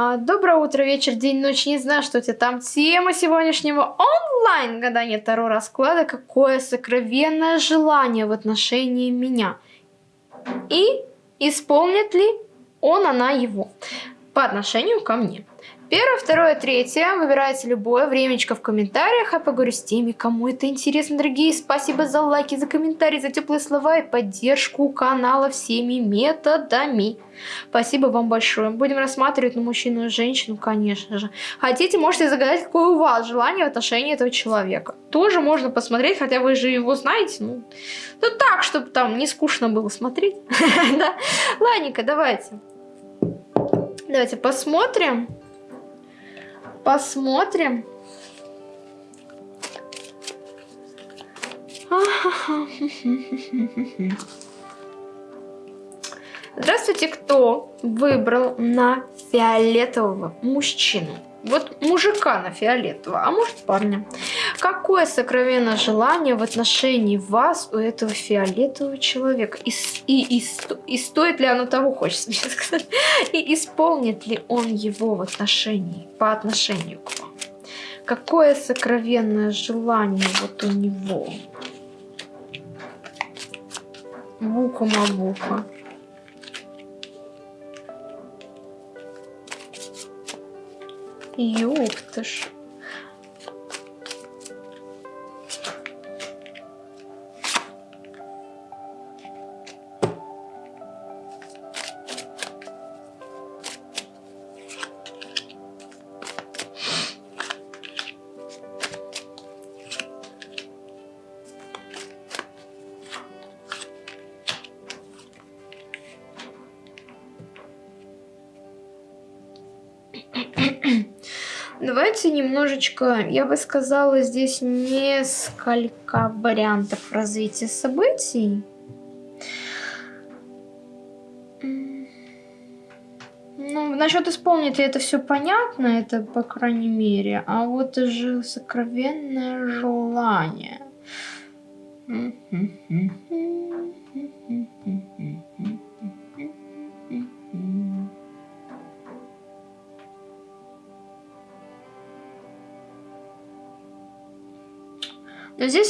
А, доброе утро, вечер, день, ночь. Не знаю, что у тебя там. Тема сегодняшнего онлайн гадания Таро расклада. Какое сокровенное желание в отношении меня. И исполнит ли он, она его по отношению ко мне. Первое, второе, третье. Выбирайте любое времечко в комментариях. Я поговорю с теми, кому это интересно, дорогие. Спасибо за лайки, за комментарии, за теплые слова и поддержку канала всеми методами. Спасибо вам большое. Будем рассматривать на мужчину и женщину, конечно же. Хотите, можете загадать, какое у вас желание в отношении этого человека. Тоже можно посмотреть, хотя вы же его знаете. Ну, ну так, чтобы там не скучно было смотреть. Ладненько, давайте. Давайте посмотрим. Посмотрим. Здравствуйте, кто выбрал на фиолетового мужчину? Вот мужика на фиолетового, а может парня. Какое сокровенное желание в отношении вас у этого фиолетового человека? И, и, и, и стоит ли оно того, хочется мне сказать? И исполнит ли он его в отношении, по отношению к вам? Какое сокровенное желание вот у него? Вука-мавука. Ёпта немножечко, я бы сказала, здесь несколько вариантов развития событий. Ну, насчет исполнить это все понятно, это по крайней мере. А вот же сокровенное желание. Но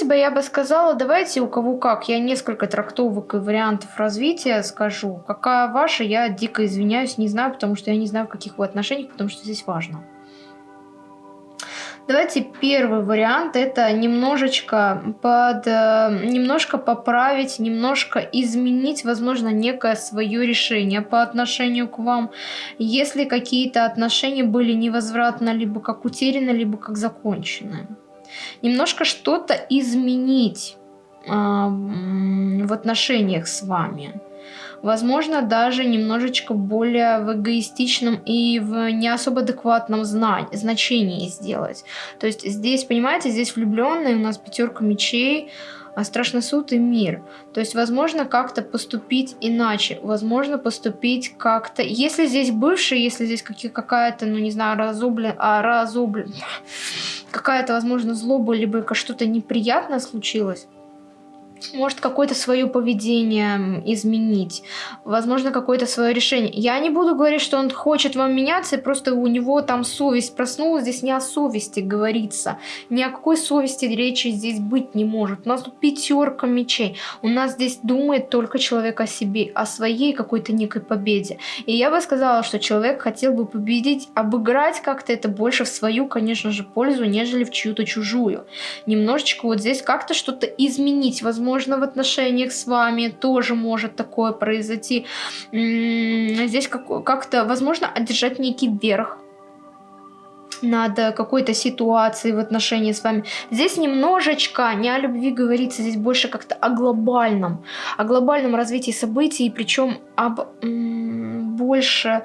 бы я бы сказала, давайте у кого как. Я несколько трактовок и вариантов развития скажу. Какая ваша, я дико извиняюсь, не знаю, потому что я не знаю, в каких вы отношениях, потому что здесь важно. Давайте первый вариант это немножечко под э, немножко поправить, немножко изменить, возможно, некое свое решение по отношению к вам. Если какие-то отношения были невозвратно либо как утеряны, либо как закончены немножко что-то изменить э, в отношениях с вами. Возможно, даже немножечко более в эгоистичном и в не особо адекватном значении сделать. То есть здесь, понимаете, здесь влюбленные у нас пятерка мечей, а страшный суд и мир. То есть, возможно, как-то поступить иначе, возможно, поступить как-то... Если здесь бывший, если здесь какая-то, ну, не знаю, разоблен... А, разоблен... Какая-то, возможно, злоба, либо что-то неприятное случилось, может какое-то свое поведение изменить, возможно, какое-то свое решение. Я не буду говорить, что он хочет вам меняться, просто у него там совесть проснулась, здесь не о совести говорится, ни о какой совести речи здесь быть не может. У нас тут пятерка мечей, у нас здесь думает только человек о себе, о своей какой-то некой победе. И я бы сказала, что человек хотел бы победить, обыграть как-то это больше в свою, конечно же, пользу, нежели в чью-то чужую. Немножечко вот здесь как-то что-то изменить, возможно, возможно, в отношениях с вами тоже может такое произойти. Здесь как-то, возможно, одержать некий верх над какой-то ситуацией в отношении с вами. Здесь немножечко не о любви говорится, здесь больше как-то о глобальном, о глобальном развитии событий, причем об больше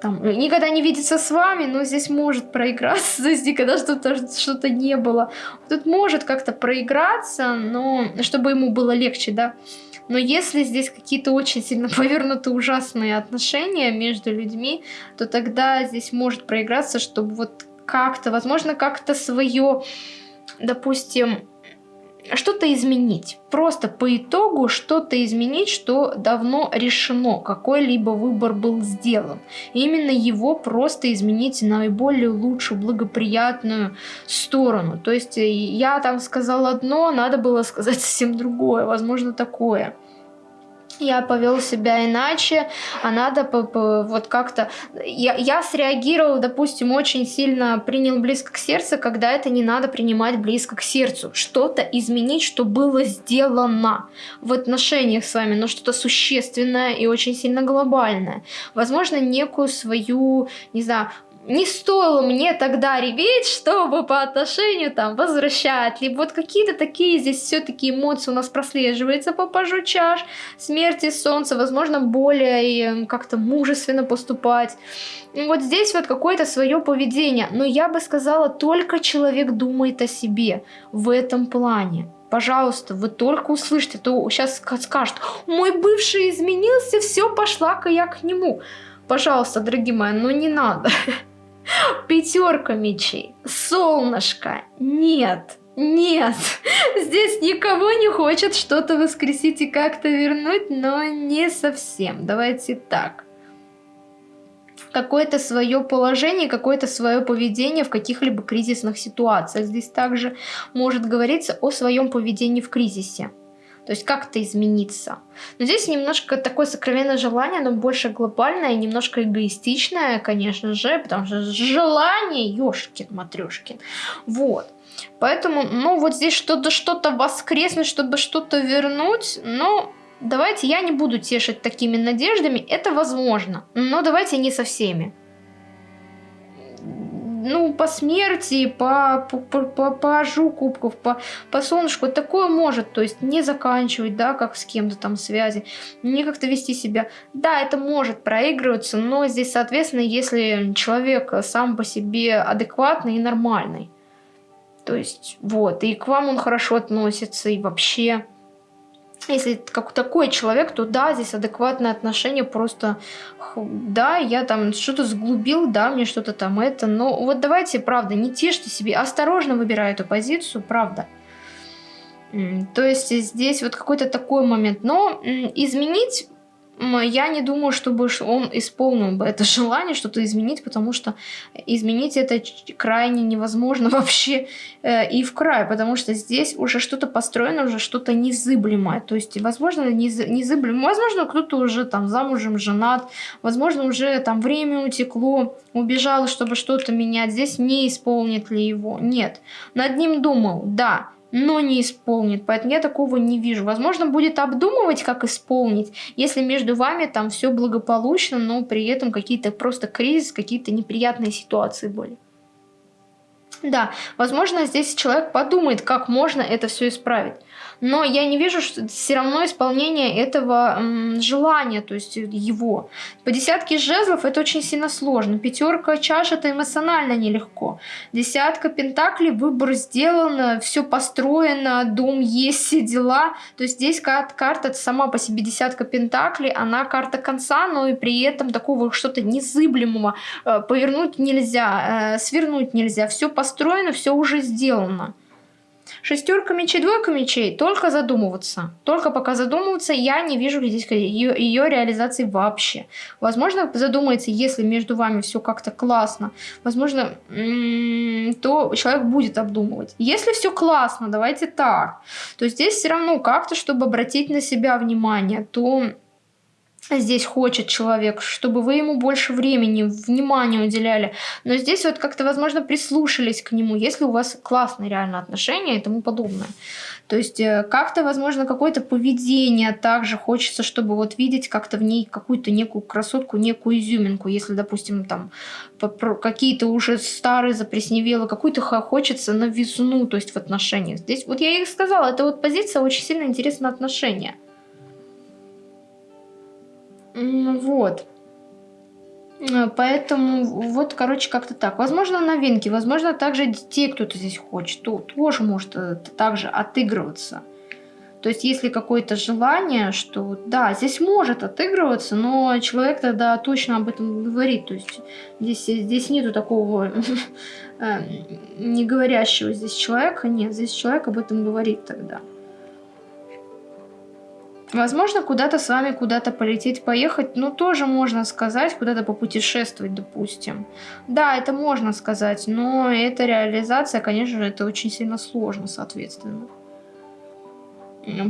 там, никогда не видится с вами, но здесь может проиграться, здесь никогда что-то что, не было. Тут может как-то проиграться, но чтобы ему было легче, да. Но если здесь какие-то очень сильно повернуты ужасные отношения между людьми, то тогда здесь может проиграться, чтобы вот как-то, возможно, как-то свое, допустим, что-то изменить. Просто по итогу что-то изменить, что давно решено, какой-либо выбор был сделан. И именно его просто изменить наиболее лучшую, благоприятную сторону. То есть э, я там сказала одно, надо было сказать совсем другое, возможно такое я повел себя иначе, а надо вот как-то... Я, я среагировал, допустим, очень сильно принял близко к сердцу, когда это не надо принимать близко к сердцу. Что-то изменить, что было сделано в отношениях с вами, но что-то существенное и очень сильно глобальное. Возможно, некую свою, не знаю, не стоило мне тогда реветь, чтобы по отношению там возвращать, либо вот какие-то такие здесь все-таки эмоции у нас прослеживаются по пажу чаш, смерти солнца, возможно, более как-то мужественно поступать. Вот здесь вот какое-то свое поведение, но я бы сказала, только человек думает о себе в этом плане. Пожалуйста, вы только услышите, то сейчас скажут, мой бывший изменился, все, пошла-ка я к нему. Пожалуйста, дорогие мои, ну не надо. Пятерка мечей. Солнышко. Нет. Нет, здесь никого не хочет что-то воскресить и как-то вернуть, но не совсем. Давайте так. Какое-то свое положение, какое-то свое поведение в каких-либо кризисных ситуациях. Здесь также может говориться о своем поведении в кризисе. То есть как-то измениться. Но здесь немножко такое сокровенное желание, но больше глобальное, немножко эгоистичное, конечно же, потому что желание, ёшкин, матрёшкин. Вот. Поэтому, ну, вот здесь что-то что-то воскреснуть, чтобы что-то вернуть, но давайте я не буду тешить такими надеждами, это возможно, но давайте не со всеми ну, по смерти, по, по, по, по пажу кубков, по, по солнышку, такое может, то есть не заканчивать, да, как с кем-то там связи, не как-то вести себя. Да, это может проигрываться, но здесь, соответственно, если человек сам по себе адекватный и нормальный, то есть, вот, и к вам он хорошо относится, и вообще если как такой человек, то да, здесь адекватное отношение, просто да, я там что-то сглубил, да, мне что-то там это, но вот давайте, правда, не тешьте себе, осторожно выбираю эту позицию, правда. То есть здесь вот какой-то такой момент, но изменить я не думаю, чтобы он исполнил бы это желание что-то изменить, потому что изменить это крайне невозможно вообще э, и в край, потому что здесь уже что-то построено, уже что-то незыблемое. То есть, возможно, незыблемое, возможно, кто-то уже там замужем, женат, возможно, уже там время утекло, убежал, чтобы что-то менять. Здесь не исполнит ли его? Нет. Над ним думал, да но не исполнит. Поэтому я такого не вижу. Возможно, будет обдумывать, как исполнить, если между вами там все благополучно, но при этом какие-то просто кризис, какие-то неприятные ситуации были. Да, возможно, здесь человек подумает, как можно это все исправить но я не вижу что все равно исполнение этого желания, то есть его. По десятке жезлов это очень сильно сложно. Пятерка чаш это эмоционально нелегко. Десятка пентаклей, выбор сделан, все построено, дом есть, все дела. То есть здесь карта, карта сама по себе десятка пентаклей, она карта конца, но и при этом такого что-то незыблемого э, повернуть нельзя, э, свернуть нельзя. Все построено, все уже сделано. Шестерка мечей, двойка мечей, только задумываться. Только пока задумываться, я не вижу здесь ее, ее реализации вообще. Возможно, задумается, если между вами все как-то классно, возможно, то человек будет обдумывать. Если все классно, давайте так, то здесь все равно как-то, чтобы обратить на себя внимание, то здесь хочет человек, чтобы вы ему больше времени, внимания уделяли. Но здесь вот как-то, возможно, прислушались к нему, если у вас классные реально отношения и тому подобное. То есть э, как-то, возможно, какое-то поведение также хочется, чтобы вот видеть как-то в ней какую-то некую красотку, некую изюминку. Если, допустим, там какие-то уже старые запресневело, какую-то хочется новизну, то есть в отношениях. Здесь, вот я и сказала, это вот позиция очень сильно интересна отношения. Вот. Э, поэтому вот, короче, как-то так. Возможно, новинки, возможно, также детей кто-то здесь хочет. То, тоже может э, также отыгрываться. То есть, если какое-то желание, что да, здесь может отыгрываться, но человек тогда точно об этом говорит. То есть, здесь, здесь нету такого э, не говорящего здесь человека. Нет, здесь человек об этом говорит тогда. Возможно, куда-то с вами куда-то полететь, поехать, ну, тоже можно сказать, куда-то попутешествовать, допустим. Да, это можно сказать, но эта реализация, конечно же, это очень сильно сложно, соответственно.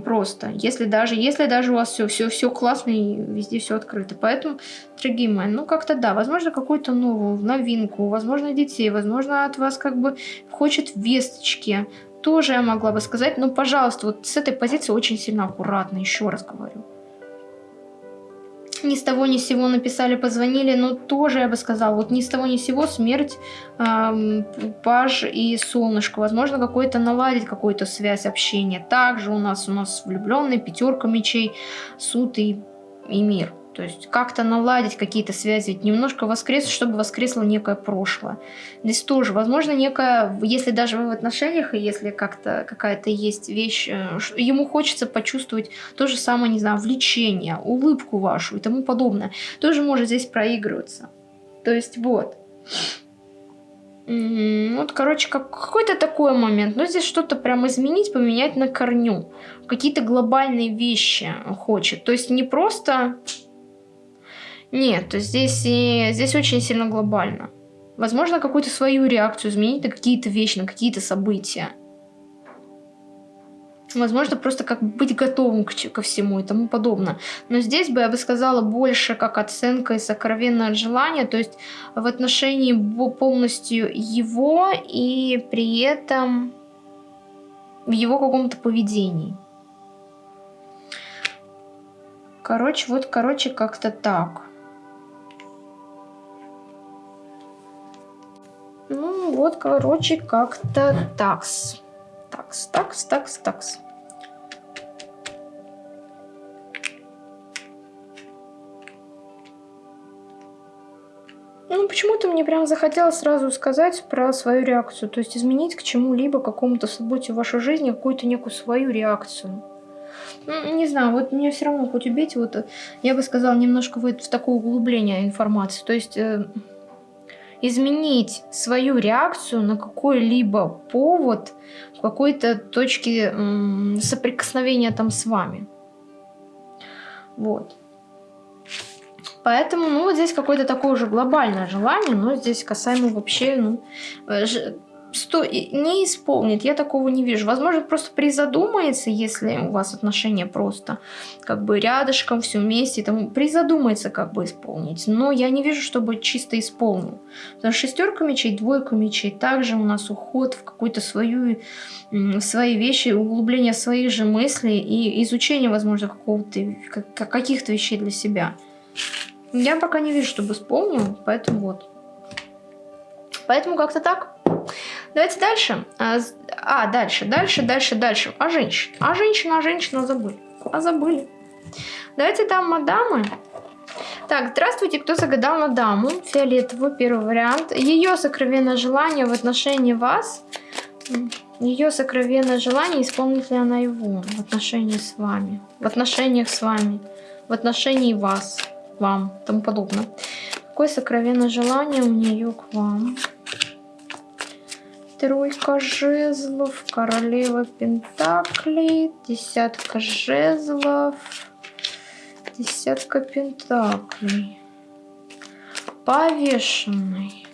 Просто, если даже, если даже у вас все, все, все классно и везде все открыто. Поэтому, дорогие мои, ну как-то да, возможно, какую-то новую новинку, возможно, детей, возможно, от вас как бы хочет весточки, тоже я могла бы сказать, но, пожалуйста, вот с этой позиции очень сильно аккуратно, еще раз говорю. Ни с того ни с сего написали, позвонили, но тоже я бы сказала, вот ни с того ни с сего смерть, эм, паж и солнышко. Возможно, какой-то наладить какую-то связь общения. Также у нас у нас влюбленный, пятерка мечей, суд и, и мир. То есть как-то наладить какие-то связи, немножко воскреснуть, чтобы воскресло некое прошлое. Здесь тоже, возможно, некое, если даже вы в отношениях, и если как-то какая-то есть вещь, э, ему хочется почувствовать то же самое, не знаю, влечение, улыбку вашу и тому подобное, тоже может здесь проигрываться. То есть вот. Вот, короче, как, какой-то такой момент. Но здесь что-то прям изменить, поменять на корню. Какие-то глобальные вещи хочет. То есть не просто нет, здесь, и, здесь очень сильно глобально. Возможно, какую-то свою реакцию изменить на какие-то вещи, на какие-то события. Возможно, просто как быть готовым к, ко всему и тому подобное. Но здесь бы я бы сказала больше как оценка и сокровенное желание, то есть в отношении полностью его и при этом в его каком-то поведении. Короче, вот, короче, как-то так. Ну, вот, короче, как-то такс. Такс, такс, такс, такс. Ну, почему-то мне прям захотелось сразу сказать про свою реакцию. То есть изменить к чему-либо, какому-то событию в вашей жизни, какую-то некую свою реакцию. Ну, не знаю, вот мне все равно хоть убейте, вот я бы сказала немножко в, в такое углубление информации. То есть... Э, изменить свою реакцию на какой-либо повод в какой-то точке соприкосновения там с вами. Вот. Поэтому, ну, вот здесь какое-то такое уже глобальное желание, но здесь касаемо вообще, ну, э, сто... не исполнит, я такого не вижу. Возможно, просто призадумается, если у вас отношения просто как бы рядышком, все вместе, там, призадумается как бы исполнить. Но я не вижу, чтобы чисто исполнил. Потому что шестерка мечей, двойка мечей, также у нас уход в какую-то свою, свои вещи, углубление своих же мыслей и изучение, возможно, какого-то, каких-то вещей для себя. Я пока не вижу, чтобы исполнил, поэтому вот. Поэтому как-то так. Давайте дальше. А, а, дальше, дальше, дальше, дальше. А женщина? А женщина, а женщина забыли. А забыли. Давайте там мадамы. Так, здравствуйте, кто загадал на даму? Фиолетовую, первый вариант. Ее сокровенное желание в отношении вас. Ее сокровенное желание, исполнит ли она его в отношении с вами. В отношениях с вами. В отношении вас. Вам. Тому подобное. Какое сокровенное желание у нее к вам? Тройка жезлов, королева пентаклей, десятка жезлов, десятка пентаклей, повешенный.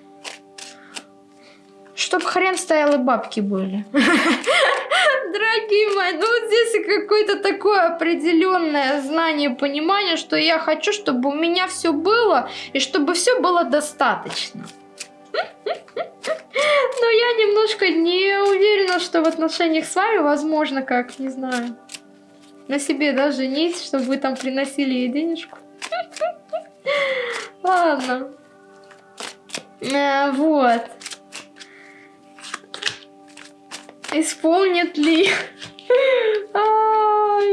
Чтоб хрен стоял и бабки были. Дорогие мои, ну вот здесь какое-то такое определенное знание, понимание, что я хочу, чтобы у меня все было, и чтобы все было достаточно. Но я немножко не уверена, что в отношениях с вами возможно как, не знаю, на себе, да, женить, чтобы вы там приносили ей денежку. Ладно. А, вот. Исполнит ли? А,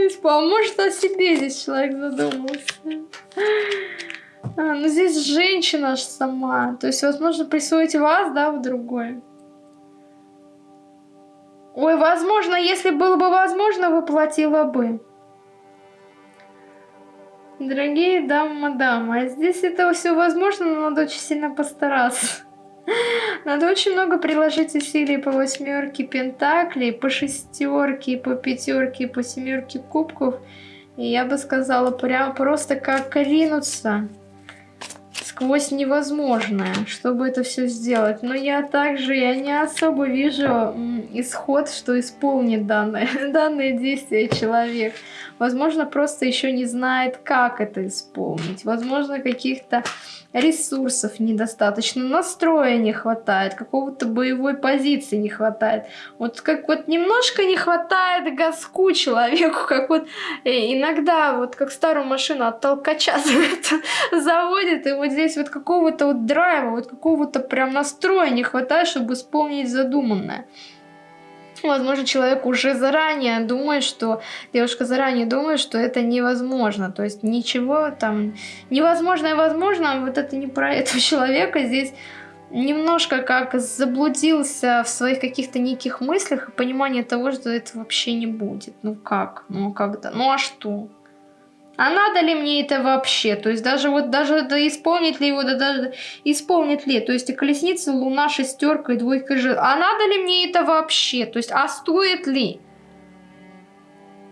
испол... Может, о себе здесь человек задумался. А, ну здесь женщина же сама. То есть, возможно, присвоить вас, да, в другой. Ой, возможно, если было бы возможно, воплотила бы. Дорогие дамы, мадам, а здесь это все возможно, но надо очень сильно постараться. Надо очень много приложить усилий по восьмерке пентаклей, по шестерке, по пятерке, по семерке кубков. И я бы сказала, прям просто как ринуться сквозь невозможное, чтобы это все сделать. Но я также, я не особо вижу исход, что исполнит данное, данное действие человек. Возможно, просто еще не знает, как это исполнить. Возможно, каких-то ресурсов недостаточно, настроя не хватает, какого-то боевой позиции не хватает. Вот как вот немножко не хватает газку человеку, как вот э, иногда вот как старую машину от толкача заводит, и вот здесь вот какого-то вот драйва, вот какого-то прям настроя не хватает, чтобы исполнить задуманное. Возможно, человек уже заранее думает, что девушка заранее думает, что это невозможно. То есть ничего там невозможное возможно, а вот это не про этого человека. Здесь немножко как заблудился в своих каких-то неких мыслях и понимание того, что это вообще не будет. Ну как? Ну когда? Ну а что? А надо ли мне это вообще? То есть даже вот даже да, исполнит ли его, да даже исполнит ли. То есть и колесница, луна, шестерка и двойка же. А надо ли мне это вообще? То есть, а стоит ли?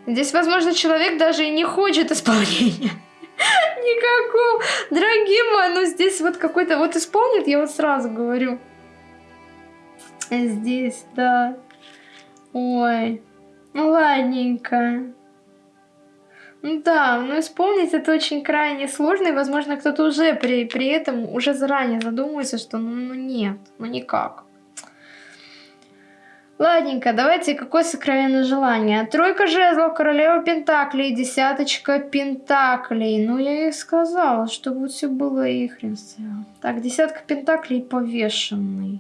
Здесь, возможно, человек даже и не хочет исполнения. Никакого. Дорогие мои, ну здесь вот какой-то вот исполнит, я вот сразу говорю. Здесь, да. Ой. Ну ладненько. Да, но исполнить это очень крайне сложно, и, возможно, кто-то уже при, при этом уже заранее задумывается, что ну, ну нет, ну никак. Ладненько, давайте, какое сокровенное желание? Тройка жезлов, королева пентаклей, десяточка пентаклей. Ну, я и сказала, чтобы все было и хрен Так, десятка пентаклей повешенный.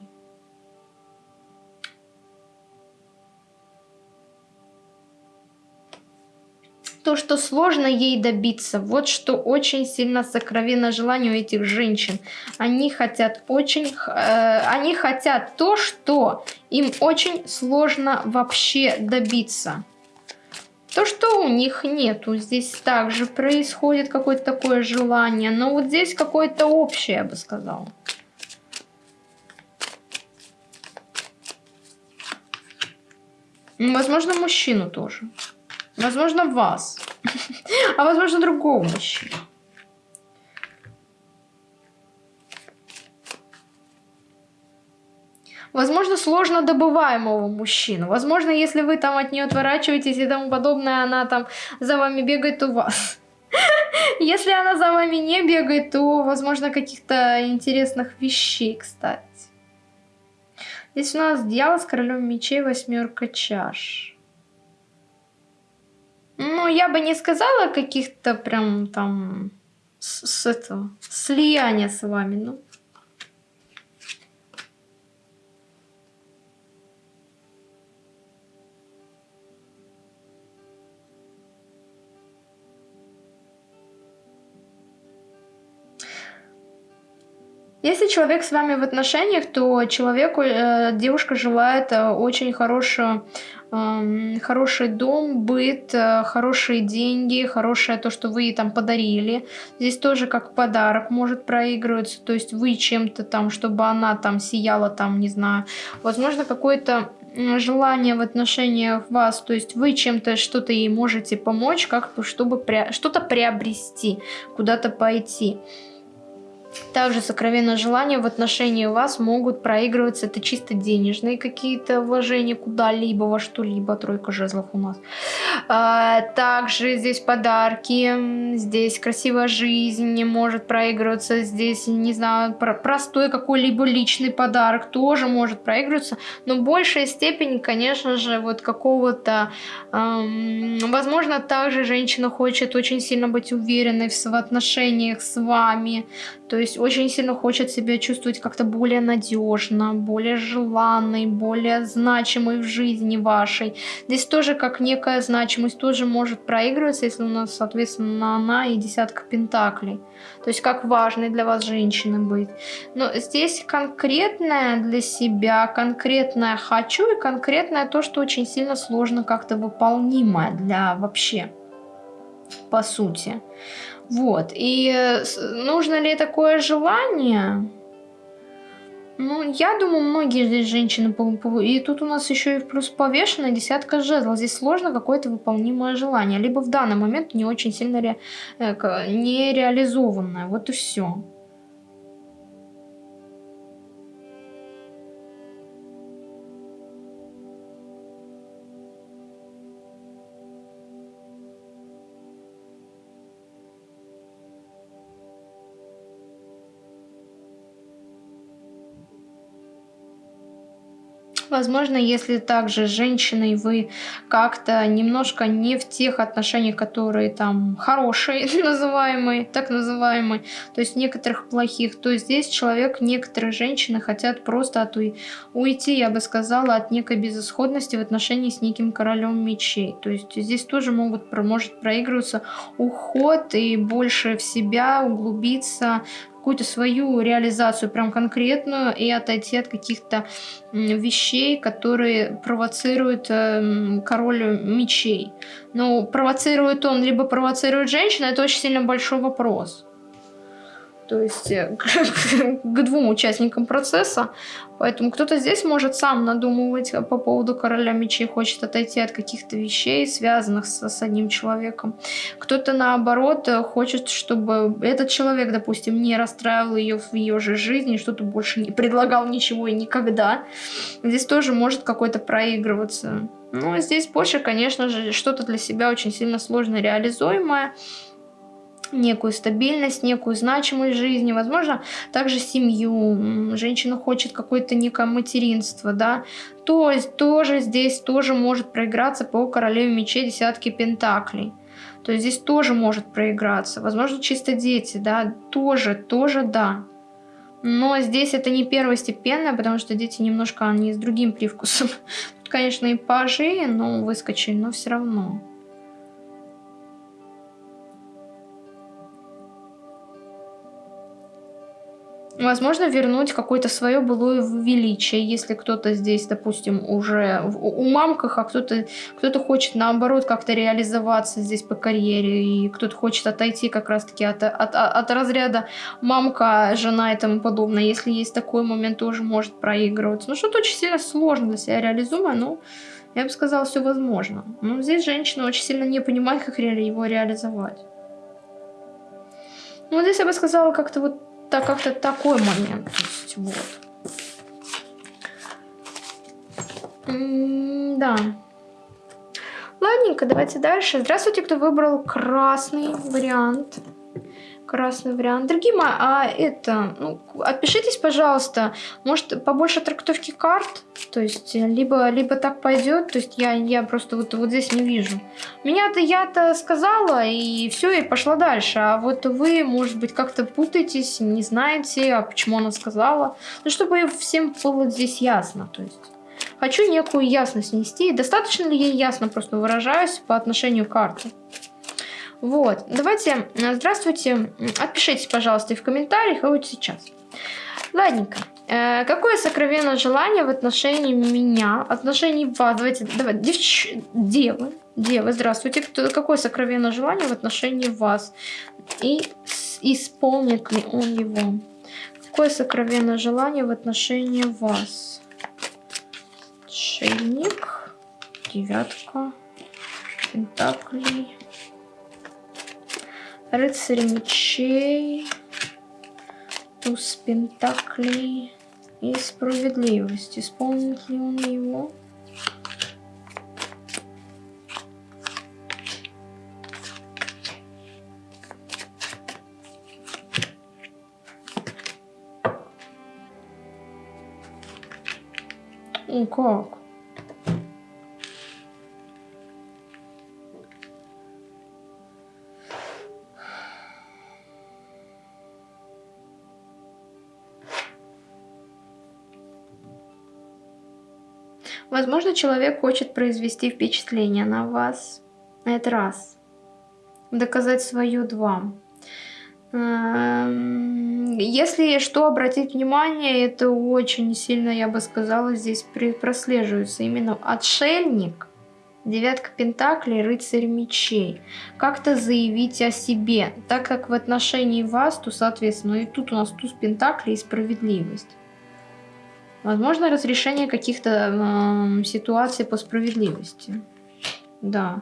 То, что сложно ей добиться. Вот что очень сильно сокровенно желание у этих женщин. Они хотят очень, э, они хотят то, что им очень сложно вообще добиться. То, что у них нету. Здесь также происходит какое-то такое желание. Но вот здесь какое-то общее, я бы сказала. Возможно, мужчину тоже. Возможно, вас. А возможно, другого мужчину. Возможно, сложно добываемого мужчину. Возможно, если вы там от нее отворачиваетесь и тому подобное, она там за вами бегает, у вас. Если она за вами не бегает, то, возможно, каких-то интересных вещей, кстати. Здесь у нас дьявол с королем мечей, восьмерка чаш. Ну, я бы не сказала каких-то прям там с, с этого слияния с вами, ну. Если человек с вами в отношениях, то человеку, э, девушка желает э, очень хорошую хороший дом, быт, э, хорошие деньги, хорошее то, что вы ей там подарили. Здесь тоже как подарок может проигрываться, то есть вы чем-то там, чтобы она там сияла там, не знаю, возможно какое-то желание в отношениях вас, то есть вы чем-то что-то ей можете помочь, как чтобы что-то приобрести, куда-то пойти. Также сокровенное желание в отношении вас могут проигрываться. Это чисто денежные какие-то вложения куда-либо, во что-либо. Тройка жезлов у нас. А, также здесь подарки. Здесь красивая жизнь может проигрываться. Здесь, не знаю, простой какой-либо личный подарок тоже может проигрываться. Но в большей степени, конечно же, вот какого-то... Эм, возможно, также женщина хочет очень сильно быть уверенной в отношениях с вами То есть очень сильно хочет себя чувствовать как-то более надежно, более желанной, более значимой в жизни вашей. Здесь тоже как некая значимость тоже может проигрываться, если у нас, соответственно, она и десятка пентаклей. То есть как важной для вас женщины быть. Но здесь конкретное для себя, конкретное хочу и конкретное то, что очень сильно сложно как-то выполнимое для вообще, по сути. Вот. И э, нужно ли такое желание? Ну, я думаю, многие здесь женщины... И тут у нас еще и плюс повешенная десятка жезлов. Здесь сложно какое-то выполнимое желание. Либо в данный момент не очень сильно ре... Э, не реализованное. Вот и все. Возможно, если также с женщиной вы как-то немножко не в тех отношениях, которые там хорошие, называемые, так называемые, то есть некоторых плохих, то здесь человек, некоторые женщины хотят просто от уйти, я бы сказала, от некой безысходности в отношении с неким королем мечей. То есть здесь тоже могут, может проигрываться уход и больше в себя углубиться какую-то свою реализацию прям конкретную и отойти от каких-то вещей, которые провоцируют э, король мечей. Но провоцирует он, либо провоцирует женщина, это очень сильно большой вопрос то есть э, к двум участникам процесса. Поэтому кто-то здесь может сам надумывать по поводу короля мечей, хочет отойти от каких-то вещей, связанных с, с одним человеком. Кто-то наоборот э, хочет, чтобы этот человек, допустим, не расстраивал ее в ее же жизни, что-то больше не предлагал ничего и никогда. Здесь тоже может какой-то проигрываться. Ну, здесь больше, конечно же, что-то для себя очень сильно сложно реализуемое некую стабильность, некую значимость жизни, возможно, также семью, женщина хочет какое-то некое материнство, да, то есть тоже здесь тоже может проиграться по королеве мечей десятки пентаклей. То есть здесь тоже может проиграться. Возможно, чисто дети, да, тоже, тоже да. Но здесь это не первостепенное, потому что дети немножко, они с другим привкусом. Тут, конечно, и пажи, но выскочили, но все равно. Возможно, вернуть какое-то свое былое величие, если кто-то здесь, допустим, уже у мамках, а кто-то кто, -то, хочет, наоборот, как-то реализоваться здесь по карьере, и кто-то хочет отойти как раз-таки от, от, от разряда мамка, жена и тому подобное. Если есть такой момент, тоже может проигрываться. Ну, что-то очень сильно сложно для себя реализуемое, но я бы сказала, все возможно. Но здесь женщина очень сильно не понимает, как его реализовать. Ну, здесь я бы сказала, как-то вот так как-то такой момент. То есть, вот. М да. Ладненько, давайте дальше. Здравствуйте, кто выбрал красный вариант красный вариант. Дорогие мои, а это, ну, отпишитесь, пожалуйста, может, побольше трактовки карт, то есть, либо, либо так пойдет, то есть, я, я просто вот, вот здесь не вижу. Меня-то, я-то сказала, и все, и пошла дальше, а вот вы, может быть, как-то путаетесь, не знаете, а почему она сказала, ну, чтобы всем было здесь ясно, то есть... Хочу некую ясность нести. Достаточно ли я ясно просто выражаюсь по отношению к карте? Вот, давайте, э, здравствуйте, отпишитесь, пожалуйста, и в комментариях, и вот сейчас. Ладненько. Э, какое сокровенное желание в отношении меня, отношении вас? Давайте, давай, девч... девы, девы, здравствуйте. Кто, какое сокровенное желание в отношении вас? И исполнит ли он его? Какое сокровенное желание в отношении вас? Шейник, девятка, пентаклей. Рыцарь мечей, туз пентаклей и справедливость. Исполнит ли он его? О, как? Возможно, человек хочет произвести впечатление на вас. Это раз. Доказать свое два. Эм, если что обратить внимание, это очень сильно, я бы сказала, здесь прослеживается именно отшельник, девятка пентаклей, рыцарь мечей. Как-то заявить о себе, так как в отношении вас, то, соответственно, и тут у нас туз пентаклей и справедливость. Возможно, разрешение каких-то э, ситуаций по справедливости. Да.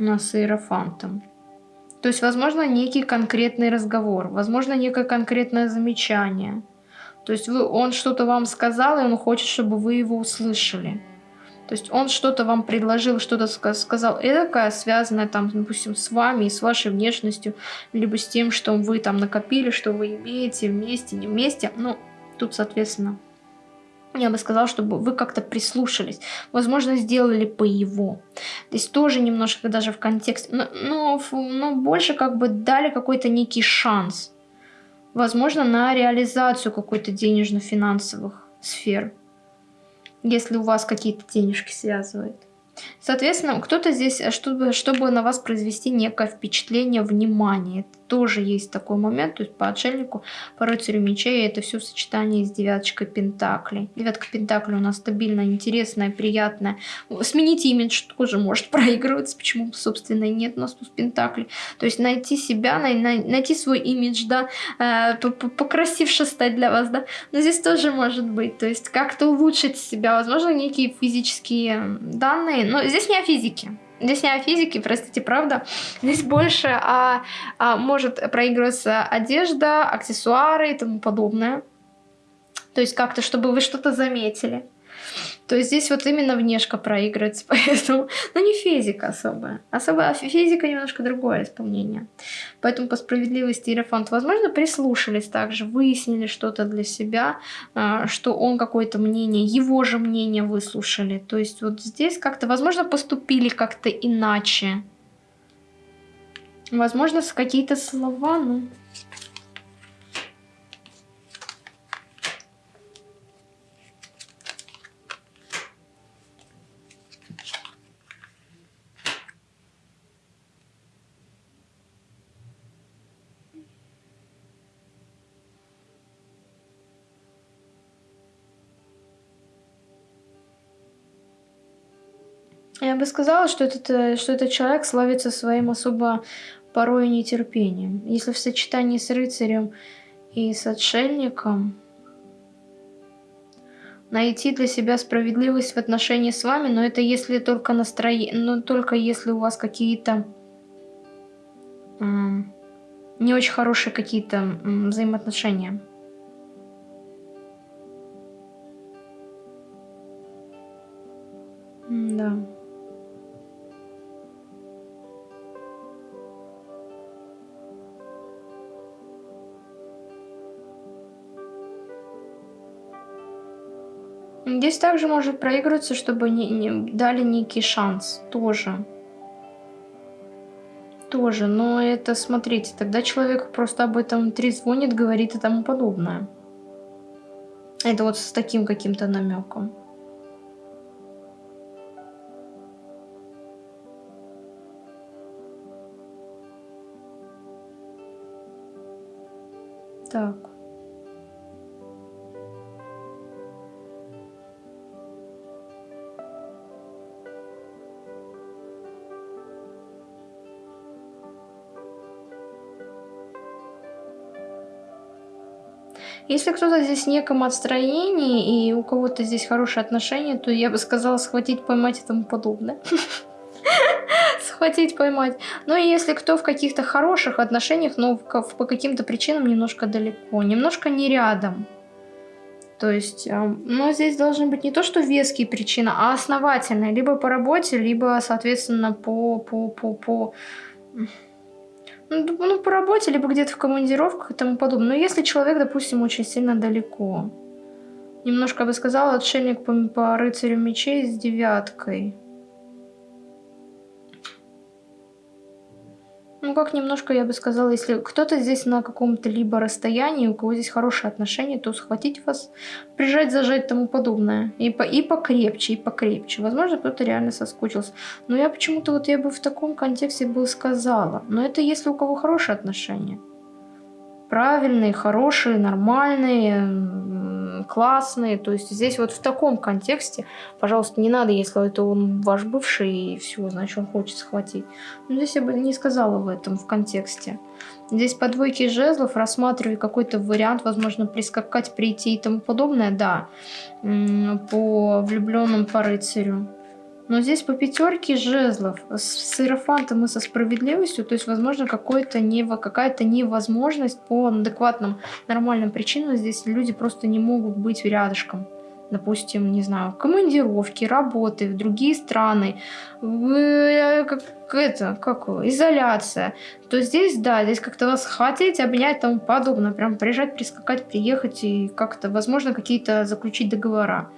У нас с иерофантом. То есть, возможно, некий конкретный разговор, возможно, некое конкретное замечание. То есть вы, он что-то вам сказал, и он хочет, чтобы вы его услышали. То есть он что-то вам предложил, что-то сказал эдакое, связанное там, допустим, с вами и с вашей внешностью, либо с тем, что вы там накопили, что вы имеете вместе, не вместе. Ну, тут, соответственно, я бы сказала, чтобы вы как-то прислушались. Возможно, сделали по его. Здесь тоже немножко даже в контексте, но, но, но больше как бы дали какой-то некий шанс. Возможно, на реализацию какой-то денежно-финансовых сфер. Если у вас какие-то денежки связывают. Соответственно, кто-то здесь, э, чтобы, чтобы на вас произвести некое впечатление, внимание. Тоже есть такой момент, то есть по отшельнику, по рыцарю мечей, это все в сочетании с девяточкой пентаклей. Девятка пентаклей у нас стабильная, интересная, приятная. Сменить имидж тоже может проигрываться, почему, собственно, нет у нас тут пентаклей. То есть найти себя, най найти свой имидж, да, э, покрасивше стать для вас, да. Но здесь тоже может быть, то есть как-то улучшить себя, возможно, некие физические данные, но здесь не о физике. Здесь не о физике, простите, правда. Здесь больше о, о, может проигрываться одежда, аксессуары и тому подобное. То есть как-то, чтобы вы что-то заметили. То есть здесь вот именно внешка проигрывается, поэтому, ну не физика особая. Особая физика немножко другое исполнение. Поэтому по справедливости Иерофант, возможно, прислушались также, выяснили что-то для себя, а, что он какое-то мнение, его же мнение выслушали. То есть вот здесь как-то, возможно, поступили как-то иначе. Возможно, какие-то слова, ну... Я бы сказала, что этот, э, что этот человек славится своим особо порой нетерпением. Если в сочетании с рыцарем и с отшельником найти для себя справедливость в отношении с вами, но это если только настроение, но только если у вас какие-то не очень хорошие какие-то взаимоотношения. Да. Здесь также может проигрываться, чтобы не, не дали некий шанс. Тоже. Тоже. Но это, смотрите, тогда человек просто об этом трезвонит, говорит и тому подобное. Это вот с таким каким-то намеком. Так. Если кто-то здесь в неком отстроении, и у кого-то здесь хорошие отношения, то я бы сказала схватить, поймать и тому подобное. Схватить, поймать. Ну и если кто в каких-то хороших отношениях, но по каким-то причинам немножко далеко, немножко не рядом. То есть, но здесь должны быть не то, что веские причины, а основательные. Либо по работе, либо, соответственно, по, по, по, по ну, ну, по работе, либо где-то в командировках и тому подобное. Но если человек, допустим, очень сильно далеко. Немножко, я бы сказала, отшельник по, по рыцарю мечей с девяткой. Ну, как немножко, я бы сказала, если кто-то здесь на каком-то либо расстоянии, у кого здесь хорошие отношения, то схватить вас, прижать, зажать тому подобное. И, по, и покрепче, и покрепче. Возможно, кто-то реально соскучился. Но я почему-то вот я бы в таком контексте бы сказала. Но это если у кого хорошие отношения. Правильные, хорошие, нормальные, классные. То есть здесь вот в таком контексте, пожалуйста, не надо, если это он ваш бывший и все, значит он хочет схватить. Но здесь я бы не сказала в этом в контексте. Здесь по двойке жезлов рассматриваю какой-то вариант, возможно, прискакать, прийти и тому подобное, да, по влюбленным по рыцарю. Но здесь по пятерке жезлов с иерофантом и со справедливостью, то есть, возможно, какая-то невозможность по адекватным, нормальным причинам. Здесь люди просто не могут быть рядышком. Допустим, не знаю, командировки, работы в другие страны, э, как это, как изоляция, то здесь, да, здесь как-то вас хотеть, обнять тому подобное, прям приезжать, прискакать, приехать и как-то, возможно, какие-то заключить договора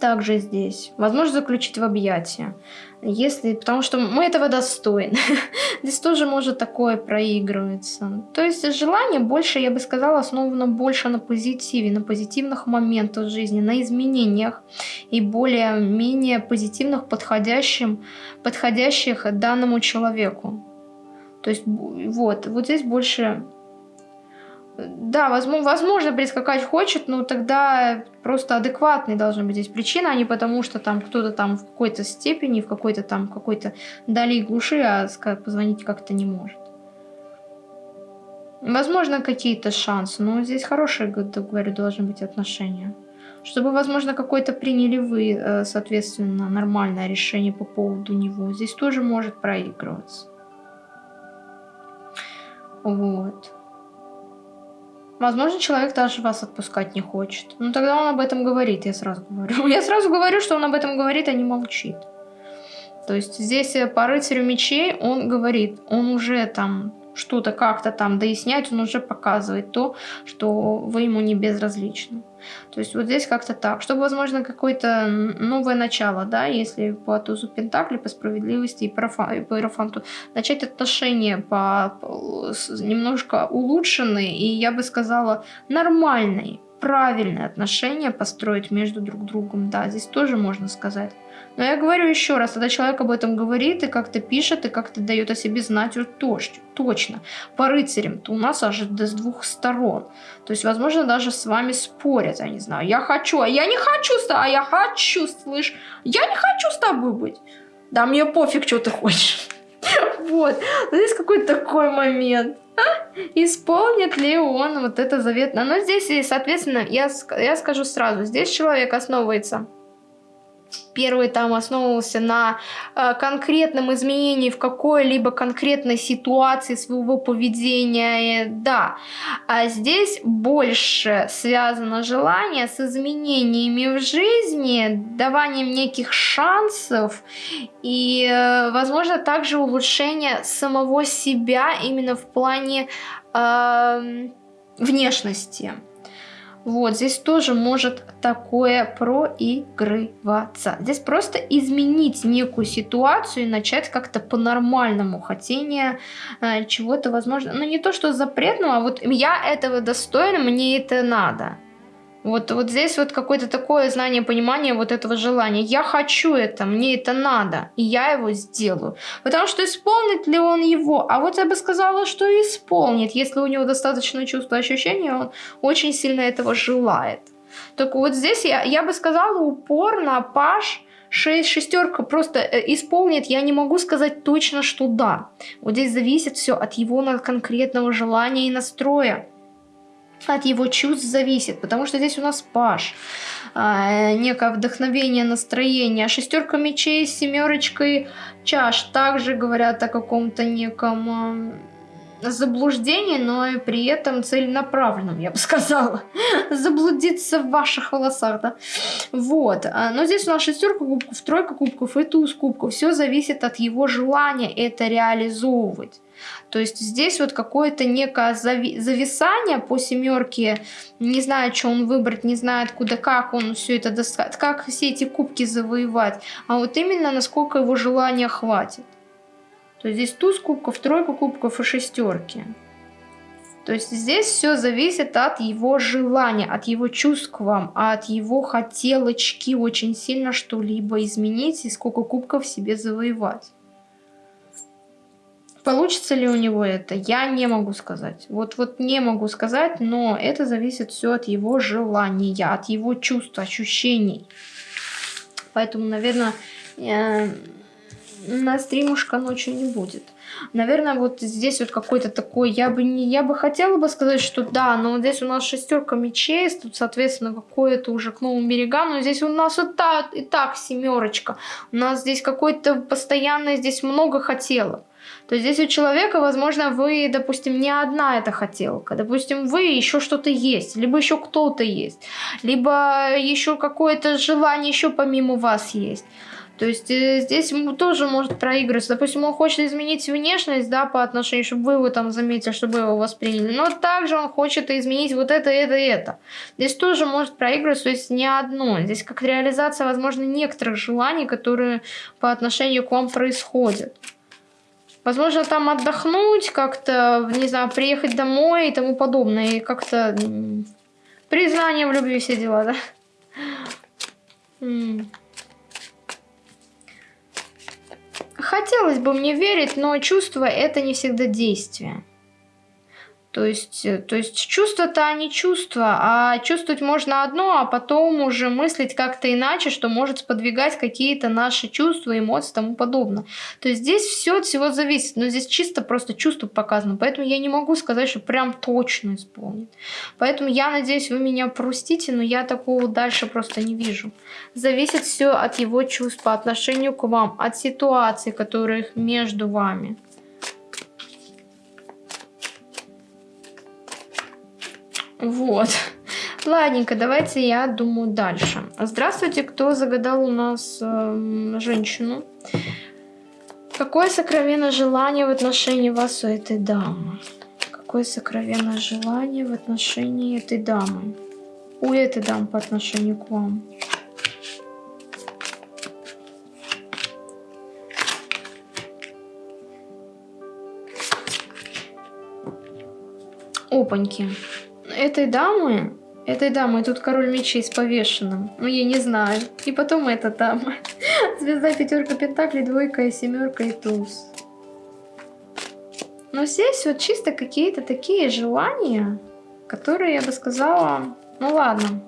также здесь. Возможно, заключить в объятия. Если, потому что мы этого достойны. здесь тоже может такое проигрываться. То есть желание больше, я бы сказала, основано больше на позитиве, на позитивных моментах жизни, на изменениях и более-менее позитивных, подходящим, подходящих данному человеку. То есть вот, вот здесь больше да, возможно, возможно, прискакать хочет, но тогда просто адекватные должны быть здесь причины, а не потому, что там кто-то там в какой-то степени, в какой-то там какой-то дали глуши, а позвонить как-то не может. Возможно, какие-то шансы, но здесь хорошие, говорю, должны быть отношения. Чтобы, возможно, какое-то приняли вы, э, соответственно, нормальное решение по поводу него. Здесь тоже может проигрываться. Вот. Возможно, человек даже вас отпускать не хочет. Ну, тогда он об этом говорит, я сразу говорю. Я сразу говорю, что он об этом говорит, а не молчит. То есть здесь э, по рыцарю мечей он говорит, он уже там что-то как-то там дояснять, он уже показывает то, что вы ему не безразличны. То есть вот здесь как-то так. Чтобы, возможно, какое-то новое начало, да, если по тузу Пентакли, по справедливости и по Иерофанту, начать отношения по, немножко улучшенные и, я бы сказала, нормальные, правильные отношения построить между друг другом. Да, здесь тоже можно сказать. Но я говорю еще раз, когда человек об этом говорит и как-то пишет, и как-то дает о себе знать, вот точно. По рыцарям-то у нас аж с двух сторон. То есть, возможно, даже с вами спорят, я не знаю. Я хочу, а я не хочу а я хочу, слышь. Я не хочу с тобой быть. Да мне пофиг, что ты хочешь. Вот. Здесь какой-то такой момент. Исполнит ли он вот это заветное? Но здесь, соответственно, я, я скажу сразу, здесь человек основывается Первый там основывался на э, конкретном изменении в какой-либо конкретной ситуации своего поведения, да. А здесь больше связано желание с изменениями в жизни, даванием неких шансов и, э, возможно, также улучшение самого себя именно в плане э, внешности. Вот, здесь тоже может такое проигрываться. Здесь просто изменить некую ситуацию и начать как-то по-нормальному хотение э, чего-то, возможно, ну не то, что запретного, а вот я этого достойна, мне это надо. Вот, вот здесь вот какое-то такое знание, понимание вот этого желания. Я хочу это, мне это надо, и я его сделаю. Потому что исполнит ли он его? А вот я бы сказала, что исполнит, если у него достаточно чувства ощущения, он очень сильно этого желает. Только вот здесь я, я бы сказала упор на паш, 6, шестерка просто э, исполнит, я не могу сказать точно, что да. Вот здесь зависит все от его конкретного желания и настроя от его чувств зависит, потому что здесь у нас паш, а, некое вдохновение, настроение. Шестерка мечей с семерочкой чаш также говорят о каком-то неком заблуждении, но и при этом целенаправленном, я бы сказала. Заблудиться в ваших волосах, да. Вот. А, но здесь у нас шестерка кубков, тройка кубков и туз кубков. Все зависит от его желания это реализовывать. То есть здесь вот какое-то некое зави зависание по семерке, не знает, что он выбрать, не знает, куда, как он все это достать, как все эти кубки завоевать, а вот именно насколько его желания хватит. То здесь туз кубков, тройка кубков и шестерки. То есть здесь все зависит от его желания, от его чувств к вам, от его хотелочки очень сильно что-либо изменить и сколько кубков себе завоевать. Получится ли у него это, я не могу сказать. Вот, вот не могу сказать, но это зависит все от его желания, от его чувств, ощущений. Поэтому, наверное, э, на стримушка ночью не будет. Наверное, вот здесь вот какой-то такой, я бы не, я бы хотела бы сказать, что да, но здесь у нас шестерка мечей, тут, соответственно, какое-то уже к новым берегам, но здесь у нас вот так, и так семерочка. У нас здесь какой-то постоянно, здесь много хотелок. То есть здесь у человека, возможно, вы, допустим, не одна эта хотелка. Допустим, вы еще что-то есть, либо еще кто-то есть, либо еще какое-то желание еще помимо вас есть. То есть э, здесь тоже может проигрываться. Допустим, он хочет изменить внешность, да, по отношению, чтобы вы его там заметили, чтобы его восприняли. Но также он хочет изменить вот это, это, это. Здесь тоже может проигрываться, то есть не одно. Здесь как реализация, возможно, некоторых желаний, которые по отношению к вам происходят. Возможно, там отдохнуть, как-то, не знаю, приехать домой и тому подобное. И как-то признание в любви, все дела, да? Хотелось бы мне верить, но чувство это не всегда действие. То есть, э, то есть чувства-то они чувства, а чувствовать можно одно, а потом уже мыслить как-то иначе, что может сподвигать какие-то наши чувства, эмоции и тому подобное. То есть здесь все от всего зависит, но здесь чисто просто чувство показано, поэтому я не могу сказать, что прям точно исполнит. Поэтому я надеюсь, вы меня простите, но я такого дальше просто не вижу. Зависит все от его чувств по отношению к вам, от ситуаций, которые между вами. Вот. Ладненько, давайте я думаю дальше. Здравствуйте, кто загадал у нас э, женщину. Какое сокровенное желание в отношении вас у этой дамы? Какое сокровенное желание в отношении этой дамы? У этой дамы по отношению к вам? Опаньки этой дамы, этой дамы, тут король мечей с повешенным. Ну, я не знаю. И потом эта дама. Звезда, пятерка, пентаклей, двойка и семерка и туз. Но здесь вот чисто какие-то такие желания, которые, я бы сказала, ну ладно.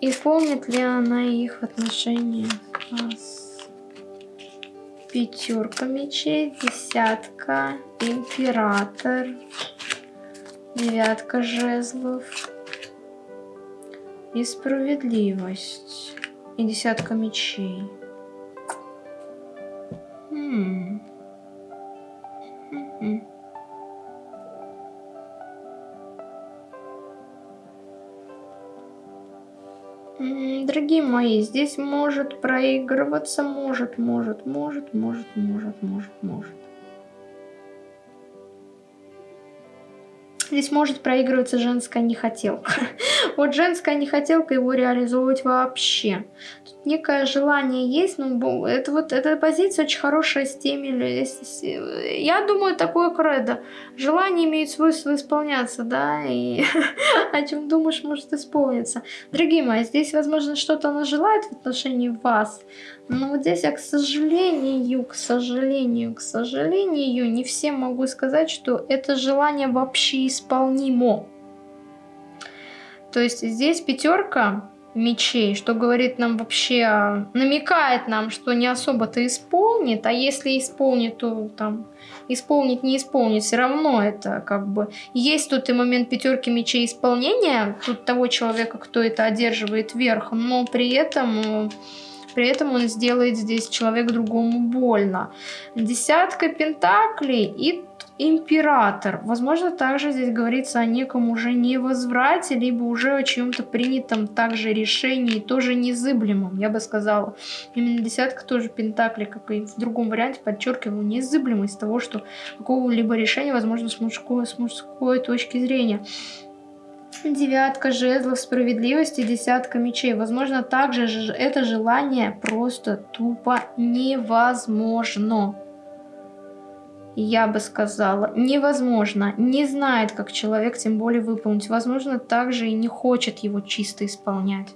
Исполнит ли она их в отношении с пятерка мечей, десятка, император, девятка жезлов и справедливость и десятка мечей. Хм. Дорогие мои, здесь может проигрываться, может, может, может, может, может, может, может. Здесь может проигрываться женская нехотелка. Вот женская нехотелка его реализовывать вообще. Тут некое желание есть, но это вот эта позиция очень хорошая с теми... Я думаю, такое кредо. Желание имеет свойство исполняться, да, и о чем думаешь, может исполниться. Дорогие мои, здесь, возможно, что-то она желает в отношении вас, но вот здесь я, к сожалению, к сожалению, к сожалению, не всем могу сказать, что это желание вообще исполнимо. То есть здесь пятерка мечей, что говорит нам вообще, намекает нам, что не особо-то исполнит, а если исполнит, то там исполнит, не исполнит, все равно это как бы... Есть тут и момент пятерки мечей исполнения, тут того человека, кто это одерживает верх, но при этом при этом он сделает здесь человек другому больно. Десятка пентаклей и император. Возможно, также здесь говорится о неком уже невозврате, либо уже о чьем-то принятом также решении, тоже незыблемом, я бы сказала. Именно десятка тоже пентаклей, как и в другом варианте, подчеркиваю, незыблемость того, что какого-либо решения, возможно, с мужской, с мужской точки зрения. Девятка жезлов справедливости, десятка мечей. Возможно, также это желание просто тупо невозможно. Я бы сказала, невозможно, не знает, как человек тем более выполнить. Возможно, также и не хочет его чисто исполнять.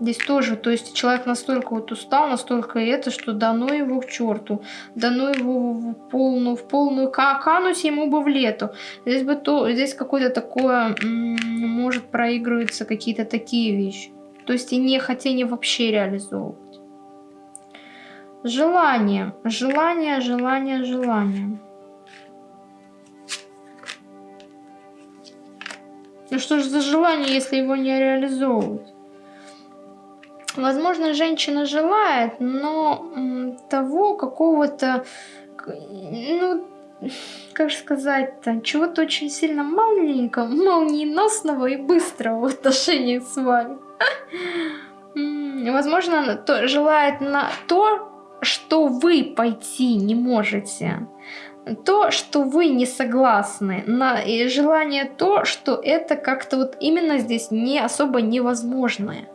Здесь тоже, то есть человек настолько вот устал, настолько это, что дано его к черту, дано его в полную, в полную, кануть ему бы в лету. Здесь бы то, здесь какое-то такое, может проигрываться какие-то такие вещи. То есть и не хотение вообще реализовывать. Желание, желание, желание, желание. Ну что же за желание, если его не реализовывать? Возможно, женщина желает, но того какого-то, ну, как же сказать-то, чего-то очень сильно маленького, молниеносного и быстрого в отношениях с вами. Возможно, она желает на то, что вы пойти не можете. То, что вы не согласны, на желание то, что это как-то вот именно здесь не особо невозможное.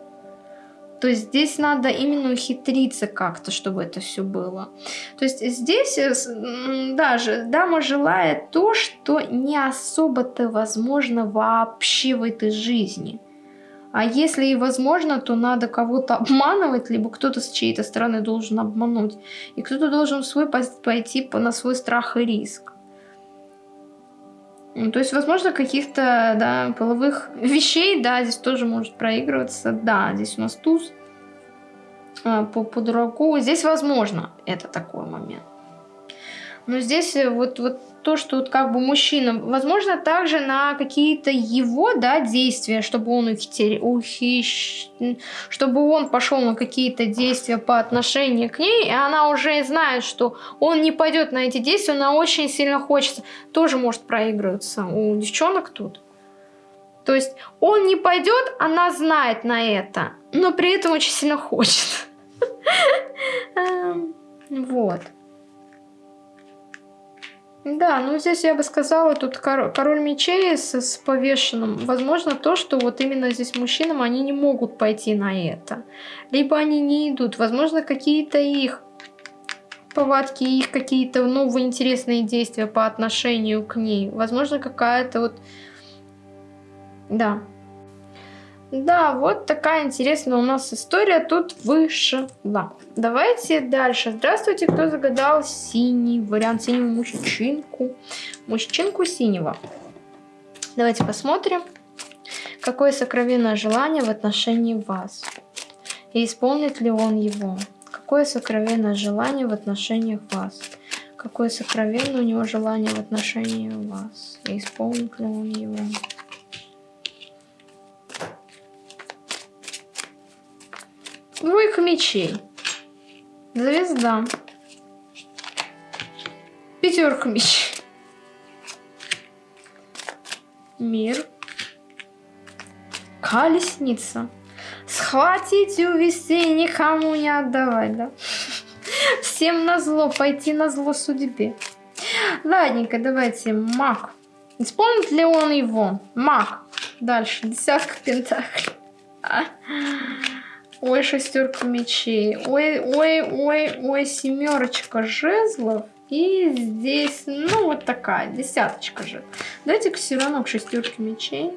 То есть здесь надо именно ухитриться как-то, чтобы это все было. То есть здесь э, даже дама желает то, что не особо-то возможно вообще в этой жизни. А если и возможно, то надо кого-то обманывать, либо кто-то с чьей-то стороны должен обмануть. И кто-то должен свой пойти на свой страх и риск. Ну, то есть, возможно, каких-то, да, половых вещей, да, здесь тоже может проигрываться. Да, здесь у нас туз а, по, по дураку. Здесь возможно это такой момент. Но здесь э, вот, вот то, что вот как бы мужчина, возможно, также на какие-то его, да, действия, чтобы он ухитер... ухищ... чтобы он пошел на какие-то действия по отношению к ней, и она уже знает, что он не пойдет на эти действия, она очень сильно хочется, тоже может проигрываться у девчонок тут. То есть он не пойдет, она знает на это, но при этом очень сильно хочет. Эм, вот. Да, ну здесь я бы сказала, тут король, король мечей с, с повешенным. Возможно, то, что вот именно здесь мужчинам, они не могут пойти на это. Либо они не идут. Возможно, какие-то их повадки, их какие-то новые интересные действия по отношению к ней. Возможно, какая-то вот... Да. Да, вот такая интересная у нас история тут вышла. Давайте дальше. Здравствуйте, кто загадал синий вариант, синего мужчинку. Мужчинку синего. Давайте посмотрим, какое сокровенное желание в отношении вас. И исполнит ли он его. Какое сокровенное желание в отношениях вас. Какое сокровенное у него желание в отношении вас. И исполнит ли он его. Двойка мечей. Звезда. Пятерка мечей. Мир. Колесница. Схватить и увести никому не отдавать, да? Всем на зло, пойти на зло судьбе. Ладненько, давайте, маг. Исполнит ли он его? Маг. Дальше, десятка пентаклей. Ой, шестерка мечей. Ой, ой, ой, ой, семерочка жезлов. И здесь, ну, вот такая, десяточка же. Давайте-ка все равно к шестерке мечей.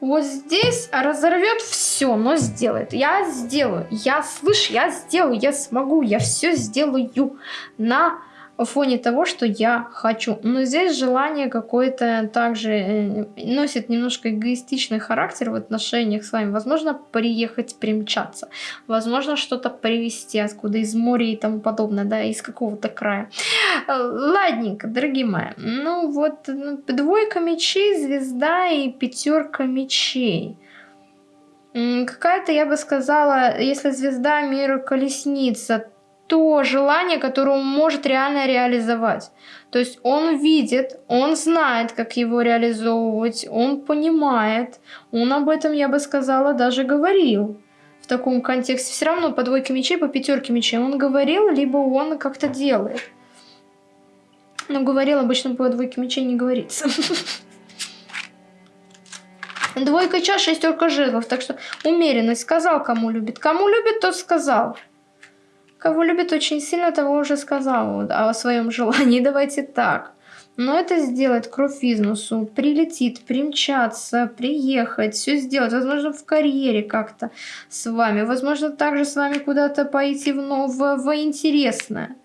Вот здесь разорвет все, но сделает. Я сделаю. Я слышь, я сделаю, я смогу, я все сделаю на фоне того, что я хочу. Но здесь желание какое-то также э, носит немножко эгоистичный характер в отношениях с вами. Возможно, приехать, примчаться. Возможно, что-то привезти откуда из моря и тому подобное, да, из какого-то края. Э, ладненько, дорогие мои. Ну вот, ну, двойка мечей, звезда и пятерка мечей. Какая-то, я бы сказала, если звезда мира колесница, то желание, которое он может реально реализовать. То есть он видит, он знает, как его реализовывать, он понимает, он об этом, я бы сказала, даже говорил в таком контексте. Все равно по двойке мечей, по пятерке мечей он говорил, либо он как-то делает. Но говорил обычно по двойке мечей не говорится. Двойка чаш, шестерка жезлов. Так что умеренность сказал, кому любит. Кому любит, тот сказал. Кого любит очень сильно, того уже сказал о своем желании. Давайте так. Но это сделать кровь бизнесу, прилетит, примчаться, приехать, все сделать, возможно, в карьере как-то с вами, возможно, также с вами куда-то пойти в, в, в интересное.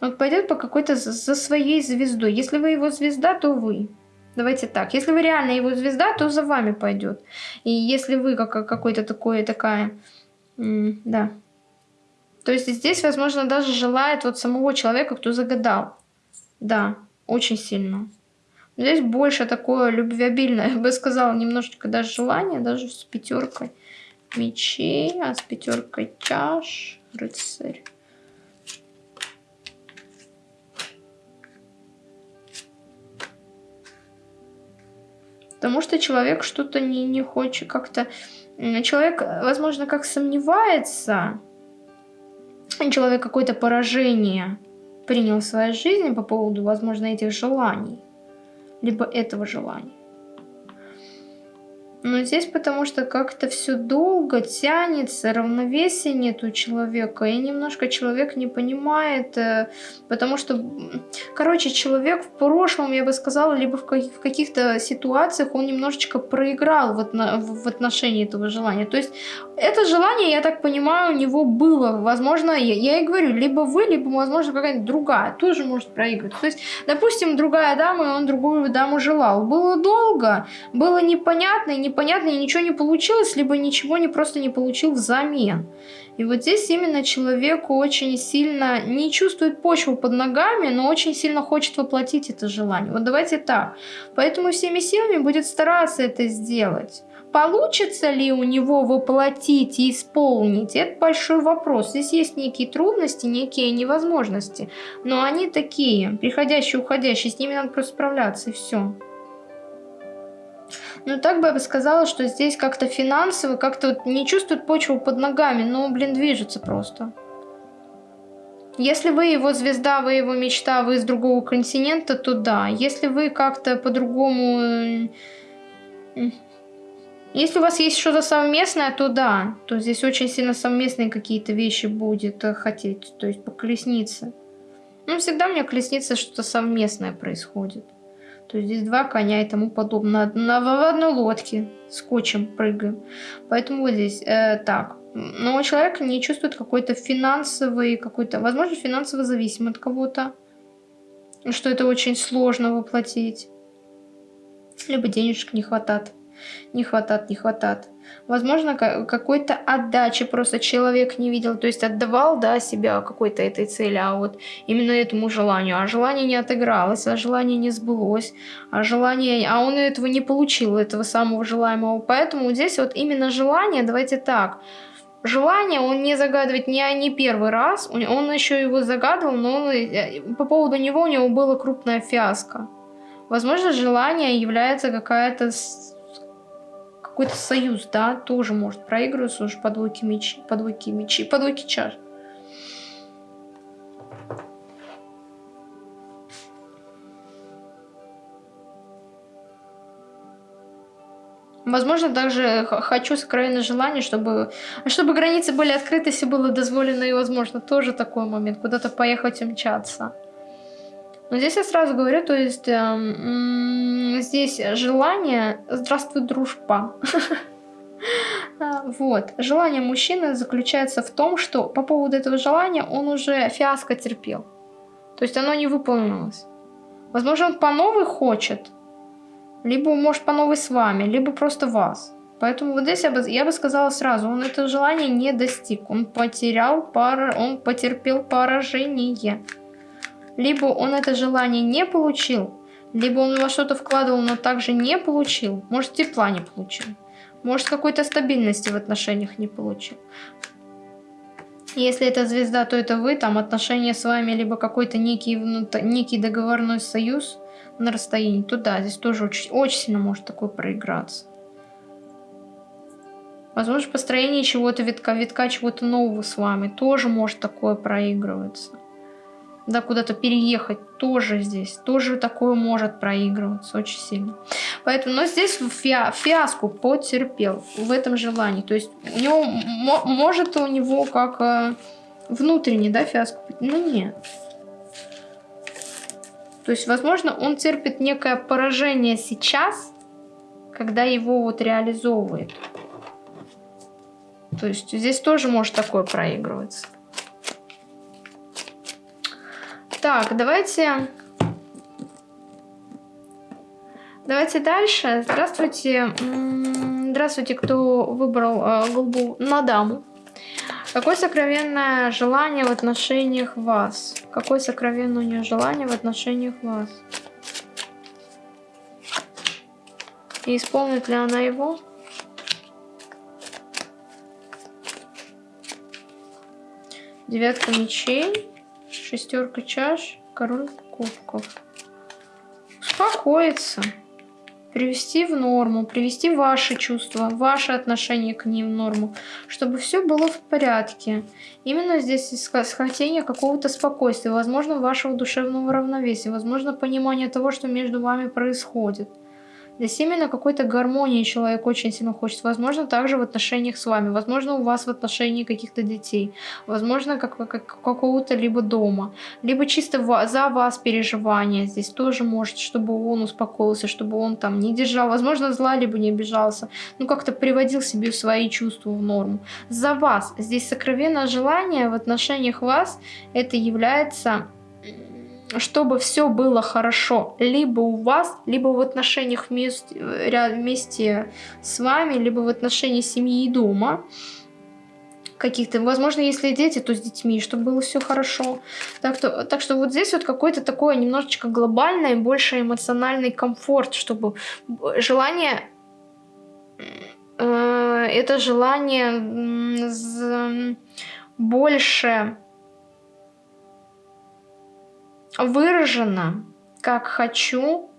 Вот пойдет по какой-то за своей звездой. Если вы его звезда, то вы. Давайте так. Если вы реально его звезда, то за вами пойдет. И если вы как какой-то такой, такая... Да. То есть здесь, возможно, даже желает вот самого человека, кто загадал. Да, очень сильно. Здесь больше такое любвеобильное, я бы сказала, немножечко даже желание, даже с пятеркой мечей, а с пятеркой чаш, рыцарь. Потому что человек что-то не, не хочет как-то... Человек, возможно, как сомневается, человек какое-то поражение принял в своей жизни по поводу, возможно, этих желаний, либо этого желания. Но здесь потому что как-то все долго тянется, равновесия нет у человека, и немножко человек не понимает, э, потому что, короче, человек в прошлом, я бы сказала, либо в каких-то ситуациях он немножечко проиграл в отношении этого желания. То есть это желание, я так понимаю, у него было, возможно, я, я и говорю, либо вы, либо, возможно, какая-нибудь другая тоже может проиграть. То есть, допустим, другая дама, и он другую даму желал. Было долго, было непонятно, и непонятно, и ничего не получилось, либо ничего не просто не получил взамен. И вот здесь именно человеку очень сильно не чувствует почву под ногами, но очень сильно хочет воплотить это желание. Вот давайте так. Поэтому всеми силами будет стараться это сделать. Получится ли у него воплотить и исполнить, это большой вопрос. Здесь есть некие трудности, некие невозможности, но они такие, приходящие, уходящие, с ними надо просто справляться и все. Ну, так бы я бы сказала, что здесь как-то финансово, как-то вот не чувствует почву под ногами, но, блин, движется просто. Если вы его звезда, вы его мечта, вы из другого континента, то да. Если вы как-то по-другому... Э, если у вас есть что-то совместное, то да. То здесь очень сильно совместные какие-то вещи будет э, хотеть. То есть по колеснице. Ну, всегда у меня колесница что-то совместное происходит. То есть здесь два коня и тому подобное. На, в одной лодке скотчем прыгаем. Поэтому вот здесь э, так. Но человек не чувствует какой-то финансовый, какой-то, возможно, финансово зависимый от кого-то. Что это очень сложно воплотить. Либо денежек не хватает не хватает, не хватает. Возможно, какой-то отдачи просто человек не видел, то есть отдавал, да, себя какой-то этой цели, а вот именно этому желанию, а желание не отыгралось, а желание не сбылось, а желание, а он этого не получил, этого самого желаемого, поэтому здесь вот именно желание, давайте так, Желание он не загадывает не, не первый раз, он еще его загадывал, но он, э, по поводу него у него была крупная фиаско. Возможно, желание является какая-то какой-то союз, да, тоже может проигрываться уже по двойке мечи, по мечи, по чаш. Возможно, также хочу сокровенное желание, чтобы, чтобы границы были открыты, все было дозволено и возможно. Тоже такой момент, куда-то поехать и мчаться. Но здесь я сразу говорю, то есть э, здесь желание «здравствуй, дружба». Вот. Желание мужчины заключается в том, что по поводу этого желания он уже фиаско терпел. То есть оно не выполнилось. Возможно, он по новой хочет, либо может по новой с вами, либо просто вас. Поэтому вот здесь я бы, я бы сказала сразу, он это желание не достиг, он потерял, пара, он потерпел поражение. Либо он это желание не получил, либо он во что-то вкладывал, но также не получил. Может, тепла не получил. Может, какой-то стабильности в отношениях не получил. Если это звезда, то это вы, там отношения с вами, либо какой-то некий, некий договорной союз на расстоянии, то да, здесь тоже очень, очень сильно может такое проиграться. Возможно, построение чего-то, витка, витка чего-то нового с вами тоже может такое проигрываться. Да, куда-то переехать, тоже здесь, тоже такое может проигрываться очень сильно. Поэтому, но здесь фиа, фиаску потерпел в этом желании. То есть у него, может у него как э, внутренний, да, фиаско, ну нет. То есть, возможно, он терпит некое поражение сейчас, когда его вот реализовывает. То есть здесь тоже может такое проигрываться. Так, давайте... Давайте дальше. Здравствуйте. Здравствуйте, кто выбрал э, на даму. Какое сокровенное желание в отношениях вас? Какое сокровенное у нее желание в отношениях вас? И исполнит ли она его? Девятка мечей, шестерка чаш, король кубков. Успокоиться. Привести в норму, привести ваши чувства, ваше отношение к ним в норму, чтобы все было в порядке. Именно здесь хотение какого-то спокойствия, возможно, вашего душевного равновесия, возможно, понимание того, что между вами происходит. Здесь именно какой-то гармонии человек очень сильно хочет. Возможно, также в отношениях с вами. Возможно, у вас в отношении каких-то детей. Возможно, как, как какого-то либо дома. Либо чисто за вас переживания. Здесь тоже может, чтобы он успокоился, чтобы он там не держал. Возможно, зла, либо не обижался. Ну, как-то приводил себе свои чувства в норму. За вас. Здесь сокровенное желание в отношениях вас. Это является чтобы все было хорошо либо у вас, либо в отношениях вместе, вместе с вами, либо в отношении семьи и дома каких-то, возможно, если дети, то с детьми, чтобы было все хорошо. Так, то, так что вот здесь вот какой-то такой немножечко глобальный, больше эмоциональный комфорт, чтобы желание, э, это желание больше выражено, как хочу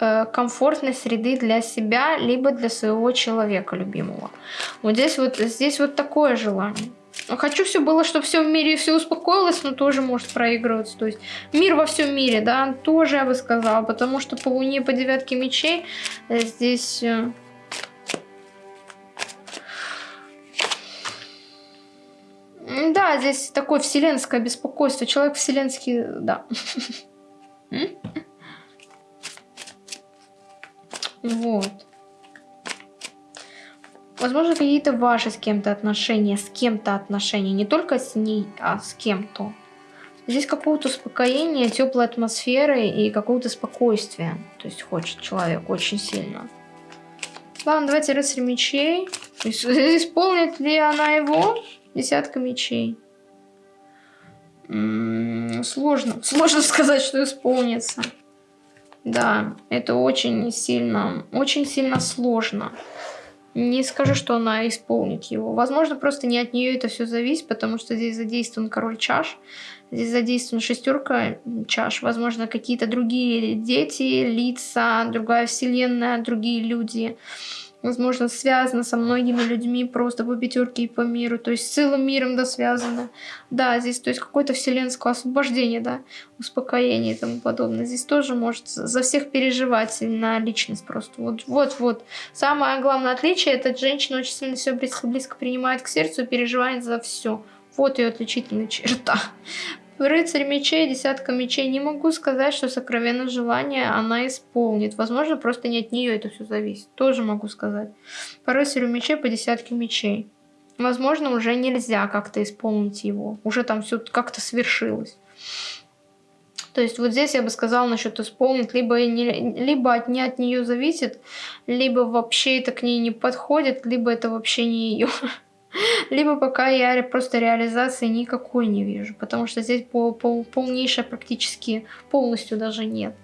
э, комфортной среды для себя, либо для своего человека любимого. Вот здесь вот, здесь вот такое желание. Хочу все было, чтобы все в мире все успокоилось, но тоже может проигрываться. То есть мир во всем мире, да, тоже я бы сказала, потому что по луне, по девятке мечей э, здесь Да, здесь такое вселенское беспокойство. Человек вселенский, да. Вот. Возможно, какие-то ваши с кем-то отношения, с кем-то отношения, не только с ней, а с кем-то. Здесь какого-то успокоения, теплой атмосферы и какого-то спокойствия. То есть хочет человек очень сильно. Ладно, давайте рыцарь мечей. Исполнит ли она его? Десятка мечей. М -м, сложно. Сложно сказать, что исполнится. Да, это очень сильно, очень сильно сложно. Не скажу, что она исполнит его. Возможно, просто не от нее это все зависит, потому что здесь задействован король чаш. Здесь задействована шестерка чаш. Возможно, какие-то другие дети, лица, другая вселенная, другие люди возможно, связано со многими людьми просто по пятерке и по миру, то есть с целым миром, да, связано. Да, здесь, то есть какое-то вселенское освобождение, да, успокоение и тому подобное. Здесь тоже может за всех переживать на личность просто. Вот, вот, вот. Самое главное отличие, это женщина очень сильно все близко, близко принимает к сердцу и переживает за все. Вот ее отличительная черта. Рыцарь мечей, десятка мечей. Не могу сказать, что сокровенное желание она исполнит. Возможно, просто не от нее это все зависит. Тоже могу сказать. По рыцарю мечей, по десятке мечей. Возможно, уже нельзя как-то исполнить его. Уже там все как-то свершилось. То есть вот здесь я бы сказала насчет исполнить, либо, не, либо от, не от нее зависит, либо вообще это к ней не подходит, либо это вообще не ее. Либо пока я просто реализации никакой не вижу, потому что здесь пол, пол, полнейшая практически полностью даже нет.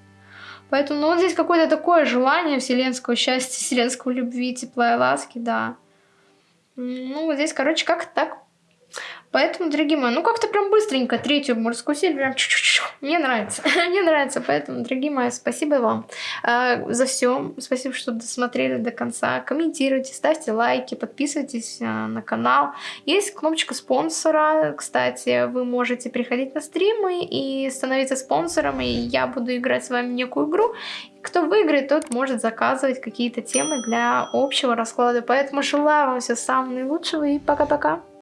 Поэтому, ну вот здесь какое-то такое желание вселенского счастья, вселенского любви, тепла и ласки, да. Ну вот здесь, короче, как так Поэтому, дорогие мои, ну как-то прям быстренько третью морскую серию прям чу-чу-чу. Мне нравится. Мне нравится. Поэтому, дорогие мои, спасибо вам э, за все. Спасибо, что досмотрели до конца. Комментируйте, ставьте лайки, подписывайтесь э, на канал. Есть кнопочка спонсора. Кстати, вы можете приходить на стримы и становиться спонсором. И я буду играть с вами некую игру. Кто выиграет, тот может заказывать какие-то темы для общего расклада. Поэтому желаю вам всего самого наилучшего и пока-пока.